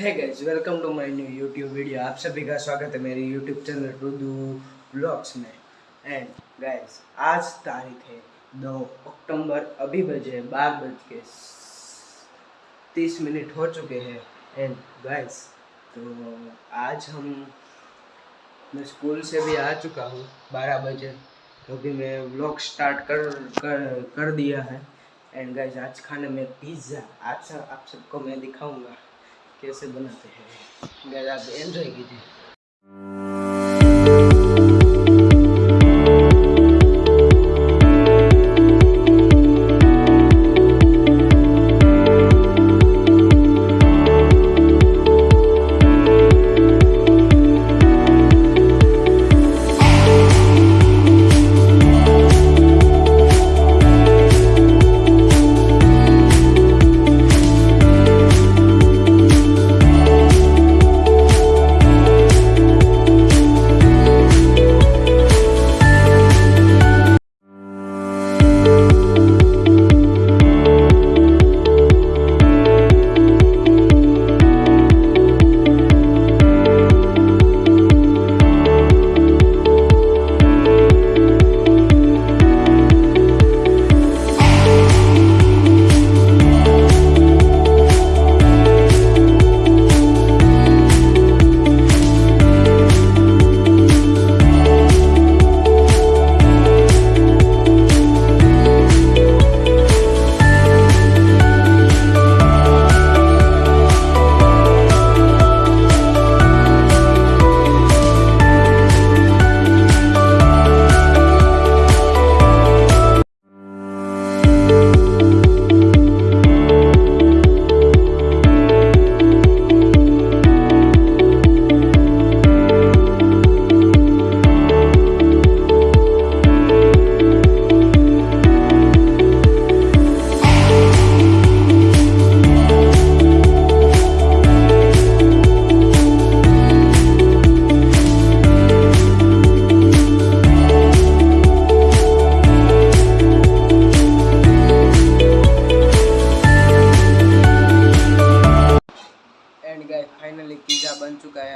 है guys welcome to my new YouTube video आप सभी का स्वागत है मेरी यूट्यूब चैनल रुदू ब्लॉग्स में। एंड गाइस आज तारीख है दो अक्टूबर। अभी बजे बारह बज के तीस मिनट हो चुके हैं। एंड गाइस तो आज हम, मैं स्कूल से भी आ चुका हूँ, बारह बजे। क्योंकि मैं व्लॉग स्टार्ट कर कर कर दिया है। एंड गाइस आज खाने में पिज़्ज़ा आज आप सबको मैं दिखाऊँगा। कैसे बनाते हैं। एंजॉय कीजिए।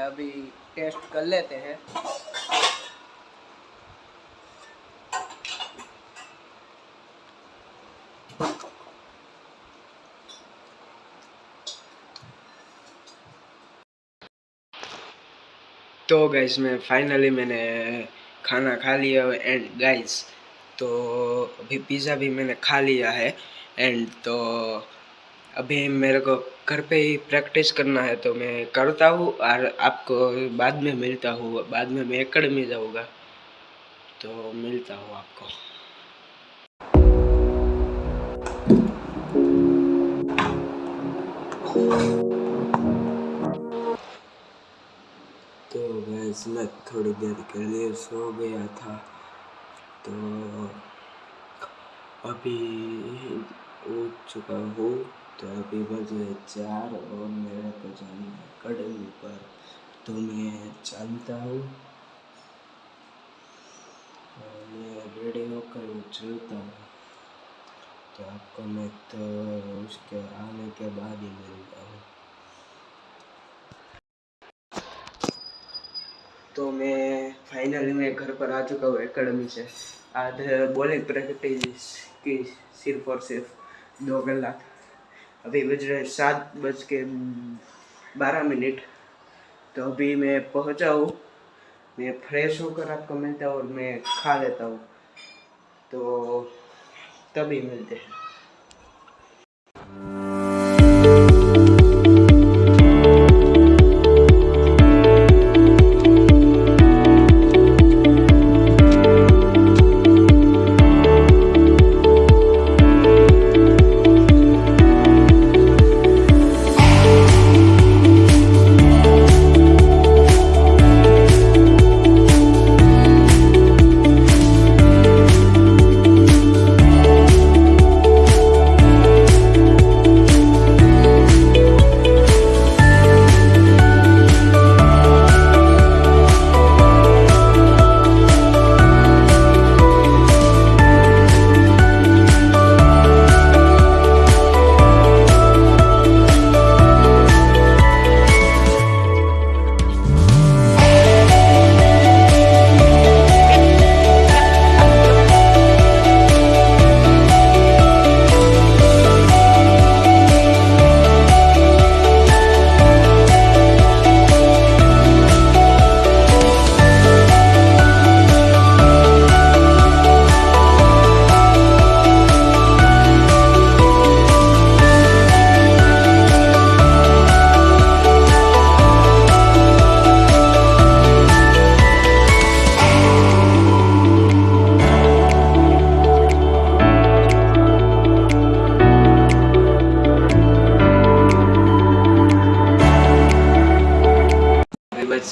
अभी टेस्ट कर लेते हैं। तो गाइस मैं फाइनली मैंने खाना खा लिया एंड गाइस तो अभी पिज़्ज़ा भी मैंने खा लिया है। एंड तो अभी मेरे को घर पे ही प्रैक्टिस करना है तो मैं करता हूँ और आपको बाद में मिलता हूँ, बाद में मैं एकेडमी जाऊँगा। तो मिलता हूँ आपको। तो गैस मैं थोड़ी देर के लिए सो गया था। तो अभी उठ चुका हूँ। तो अभी बजे चार और मेरे को जाना है अकेडमी पर तो मैं चलता हूँ मैं रेडी होकर चलता हूँ। तो आपको मैं तो उसके आने के बाद ही मिलता हूँ। तो मैं फाइनली मैं घर पर आ चुका हूँ एकेडमी से। आज बॉलिंग प्रैक्टिस की सिर्फ़ और सिर्फ़ दो कलाक अभी बज रहे सात बज के बारह मिनट। तो अभी मैं पहुँचा हूँ। मैं फ्रेश होकर आपको मिलता हूँ और मैं खा लेता हूँ। तो तभी मिलते हैं।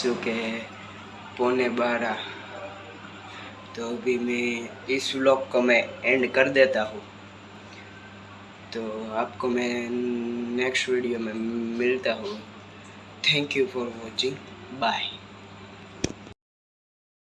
बज के पौने बारह तो अभी मैं इस व्लॉग को मैं एंड कर देता हूँ तो आपको मैं नेक्स्ट वीडियो में मिलता हूँ thank you for watching bye